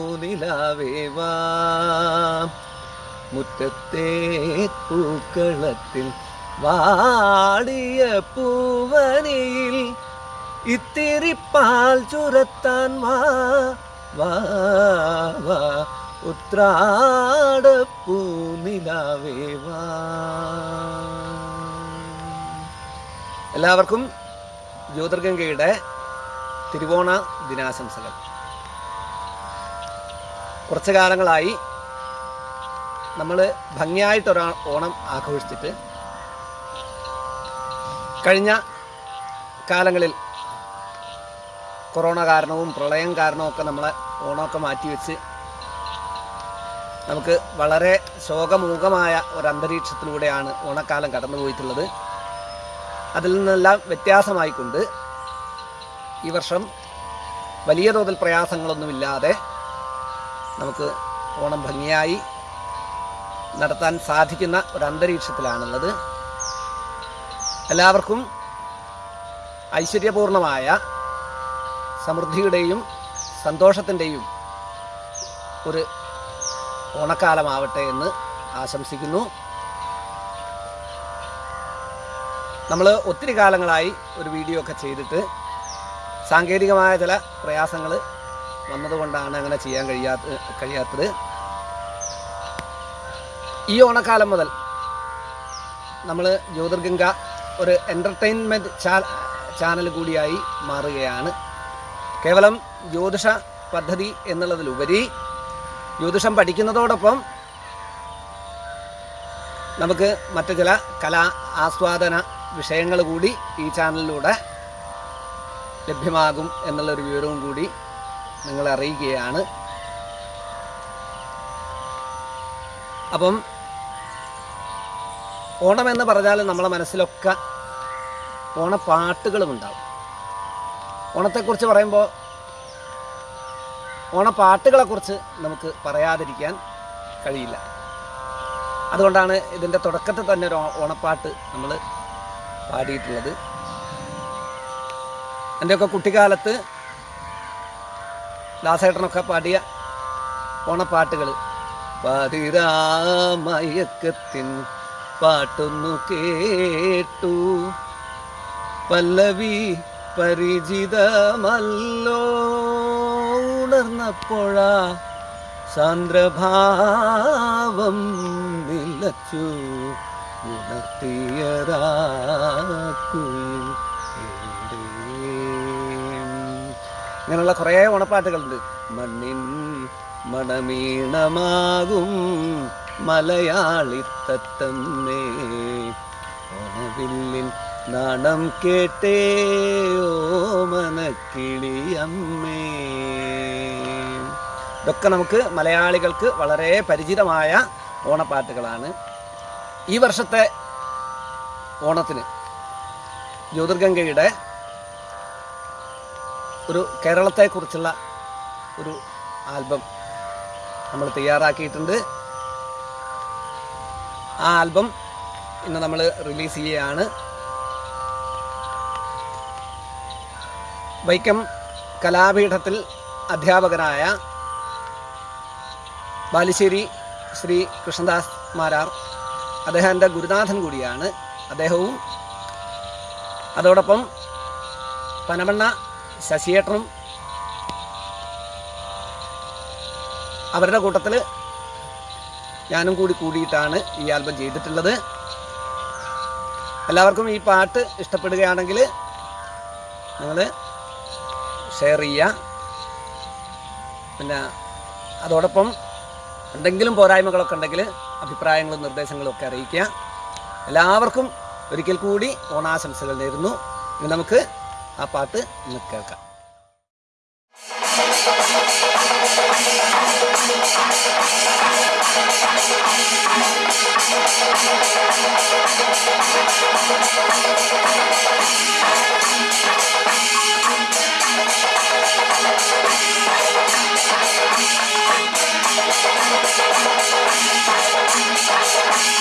ഉത്രാടപ്പൂനിലാവേവാ മുറ്റത്തെ പൂക്കളത്തിൽ വാടിയ പൂവനിയിൽ ഇത്തിരി പാൽ ചുരത്താൻ വാ വാ വാ. എല്ലാവർക്കും ജ്യോതിർഗംഗയുടെ തിരുവോണ ദിനാശംസകൾ. കുറച്ച് കാലങ്ങളായി നമ്മൾ ഭംഗിയായിട്ടൊരാ ഓണം ആഘോഷിച്ചിട്ട് കഴിഞ്ഞ കാലങ്ങളിൽ കൊറോണ കാരണവും പ്രളയം കാരണവും ഒക്കെ നമ്മളെ ഓണമൊക്കെ മാറ്റിവെച്ച് നമുക്ക് വളരെ ശോകമൂകമായ ഒരു അന്തരീക്ഷത്തിലൂടെയാണ് ഓണക്കാലം കടന്നുപോയിട്ടുള്ളത്. അതിൽ നിന്നെല്ലാം വ്യത്യാസമായിക്കൊണ്ട് ഈ വർഷം വലിയ തോതിൽ പ്രയാസങ്ങളൊന്നുമില്ലാതെ നമുക്ക് ഓണം ഭംഗിയായി നടത്താൻ സാധിക്കുന്ന ഒരു അന്തരീക്ഷത്തിലാണുള്ളത് എല്ലാവർക്കും ഐശ്വര്യപൂർണമായ സമൃദ്ധിയുടെയും സന്തോഷത്തിന്റെയും ഒരു ഓണക്കാലമാവട്ടെ എന്ന് ആശംസിക്കുന്നു. നമ്മൾ ഒത്തിരി കാലങ്ങളായി ഒരു വീഡിയോ ഒക്കെ ചെയ്തിട്ട് സാങ്കേതികമായ ചില പ്രയാസങ്ങൾ വന്നതുകൊണ്ടാണ് അങ്ങനെ ചെയ്യാൻ കഴിയാത്ത കഴിയാത്തത്. ഈ ഓണക്കാലം മുതൽ നമ്മൾ ജ്യോതിർഗംഗ ഒരു എന്റർടൈൻമെന്റ് ചാനൽ കൂടിയായി മാറുകയാണ്. കേവലം ജ്യോതിഷ പദ്ധതി എന്നുള്ളതിലുപരി ജ്യോതിഷം പഠിക്കുന്നതോടൊപ്പം നമുക്ക് മറ്റു ചില കലാ ആസ്വാദന വിഷയങ്ങൾ കൂടി ഈ ചാനലിലൂടെ ലഭ്യമാകും എന്നുള്ളൊരു വിവരവും കൂടി നിങ്ങളെ അറിയിക്കുകയാണ്. അപ്പം ഓണമെന്ന് പറഞ്ഞാൽ നമ്മളെ മനസ്സിലൊക്കെ ഓണപ്പാട്ടുകളും ഉണ്ടാവും. ഓണത്തെക്കുറിച്ച് പറയുമ്പോൾ ഓണപ്പാട്ടുകളെക്കുറിച്ച് നമുക്ക് പറയാതിരിക്കാൻ കഴിയില്ല. അതുകൊണ്ടാണ് ഇതിന്റെ തുടക്കത്തിൽ തന്നെ ഒരു ഓണപ്പാട്ട് നമ്മൾ പാടിയിട്ടുള്ളത്. എന്റെയൊക്കെ കുട്ടിക്കാലത്ത് ദാസേട്ടനൊക്കെ പാടിയ ഓണപ്പാട്ടുകൾ പാതിരാമയക്കത്തിൻ പാട്ടൊന്നു കേട്ടു. പല്ലവി പരിചിതമല്ലോ. ഉണർന്നപ്പോഴ സാന്ദ്രഭാവം നിലച്ചു. ഉണർത്തിയതാക്കുയിൽ ഇങ്ങനെയുള്ള കുറേ ഓണപ്പാട്ടുകളുണ്ട്. മണ്ണിൻ മണമീണമാകും മലയാളി തത്തമ്മേ ഓണവില്ലിൻ നാണം കേട്ടേ ഓ മനക്കിളിയമ്മേ ഇതൊക്കെ നമുക്ക് മലയാളികൾക്ക് വളരെ പരിചിതമായ ഓണപ്പാട്ടുകളാണ്. ഈ വർഷത്തെ ഓണത്തിന് ജ്യോതിർഗംഗയുടെ ഒരു കേരളത്തെക്കുറിച്ചുള്ള ഒരു ആൽബം നമ്മൾ തയ്യാറാക്കിയിട്ടുണ്ട്. ആ ആൽബം ഇന്ന് നമ്മൾ റിലീസ് ചെയ്യുകയാണ്. വൈക്കം കലാപീഠത്തിൽ അധ്യാപകനായ ബാലുശ്ശേരി ശ്രീ കൃഷ്ണദാസ് മാരാർ അദ്ദേഹം എന്റെ ഗുരുനാഥൻ കൂടിയാണ് അദ്ദേഹവും. അതോടൊപ്പം പനമണ്ണ ശശിയേട്ടനും അവരുടെ കൂട്ടത്തിൽ ഞാനും കൂടി കൂടിയിട്ടാണ് ഈ ആൽബം ചെയ്തിട്ടുള്ളത്. എല്ലാവർക്കും ഈ പാട്ട് ഇഷ്ടപ്പെടുകയാണെങ്കിൽ നിങ്ങൾ ഷെയർ ചെയ്യുക. പിന്നെ അതോടൊപ്പം എന്തെങ്കിലും പോരായ്മകളൊക്കെ ഉണ്ടെങ്കിൽ അഭിപ്രായങ്ങളും നിർദ്ദേശങ്ങളും ഒക്കെ അറിയിക്കുക. എല്ലാവർക്കും ഒരിക്കൽ കൂടി ഓണാശംസകൾ നേരുന്നു. ഇനി നമുക്ക് ആ പാട്ട് ഇന്ന് കേൾക്കാം ും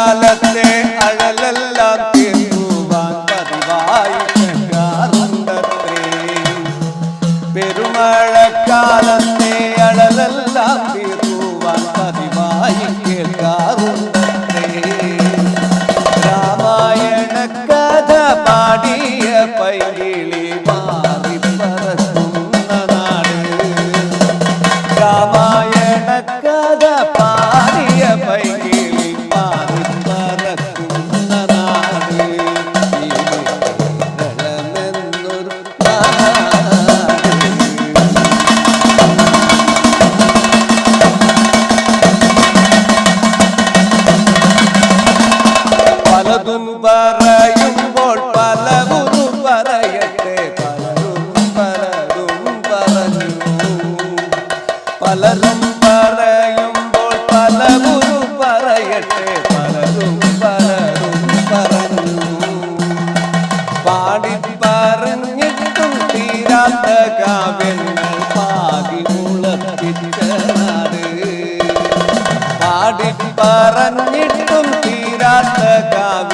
കാലത്തെ അഴലല്ല. പറയുമ്പോൾ പലവും പറയട്ടെ പലരും പലരും പറഞ്ഞു. പലരും പറയുമ്പോൾ പലവും പറയട്ടെ പലരും പലരും പറഞ്ഞു. പാടി പറഞ്ഞിട്ടും തീരാത്ത കാവ്യങ്ങൾ പാടി മുളപ്പിച്ചനാട് പാടി പറഞ്ഞിട്ടും തീരാത്ത കാവ്യ